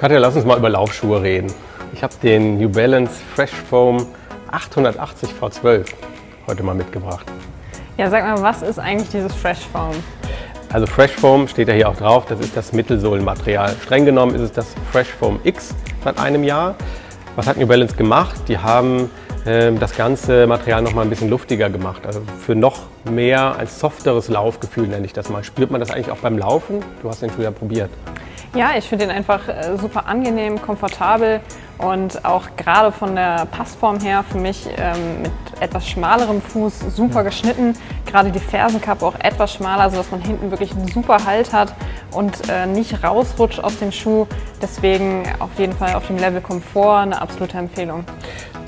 Katja, lass uns mal über Laufschuhe reden. Ich habe den New Balance Fresh Foam 880 V12 heute mal mitgebracht. Ja, sag mal, was ist eigentlich dieses Fresh Foam? Also Fresh Foam steht ja hier auch drauf, das ist das Mittelsohlenmaterial. Streng genommen ist es das Fresh Foam X seit einem Jahr. Was hat New Balance gemacht? Die haben äh, das ganze Material noch mal ein bisschen luftiger gemacht. Also für noch mehr als softeres Laufgefühl nenne ich das mal. Spürt man das eigentlich auch beim Laufen? Du hast den Schuh ja probiert. Ja, ich finde ihn einfach äh, super angenehm, komfortabel und auch gerade von der Passform her für mich ähm, mit etwas schmalerem Fuß super geschnitten. Gerade die Fersenkappe auch etwas schmaler, sodass man hinten wirklich einen super Halt hat und äh, nicht rausrutscht aus dem Schuh. Deswegen auf jeden Fall auf dem Level Komfort eine absolute Empfehlung.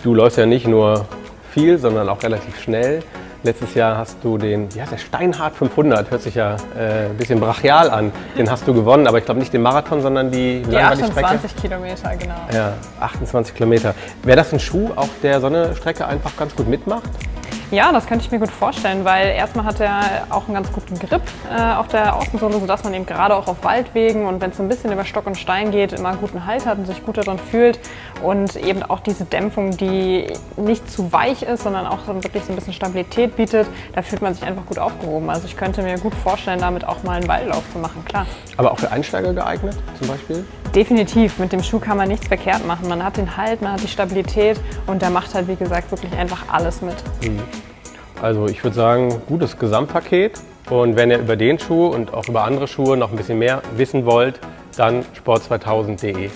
Du läufst ja nicht nur viel, sondern auch relativ schnell. Letztes Jahr hast du den, wie heißt der, Steinhardt 500, hört sich ja äh, ein bisschen brachial an. Den hast du gewonnen, aber ich glaube nicht den Marathon, sondern die, die 28 Kilometer, genau. Ja, 28 Kilometer. Wäre das ein Schuh, auch der so eine Strecke einfach ganz gut mitmacht? Ja, das könnte ich mir gut vorstellen, weil erstmal hat er auch einen ganz guten Grip äh, auf der Außensohle, sodass man eben gerade auch auf Waldwegen und wenn es so ein bisschen über Stock und Stein geht, immer einen guten Halt hat und sich gut darin fühlt. Und eben auch diese Dämpfung, die nicht zu weich ist, sondern auch so wirklich so ein bisschen Stabilität bietet, da fühlt man sich einfach gut aufgehoben. Also ich könnte mir gut vorstellen, damit auch mal einen Waldlauf zu machen, klar. Aber auch für Einsteiger geeignet zum Beispiel? Definitiv. Mit dem Schuh kann man nichts verkehrt machen. Man hat den Halt, man hat die Stabilität und der macht halt, wie gesagt, wirklich einfach alles mit. Mhm. Also ich würde sagen, gutes Gesamtpaket. Und wenn ihr über den Schuh und auch über andere Schuhe noch ein bisschen mehr wissen wollt, dann sport2000.de.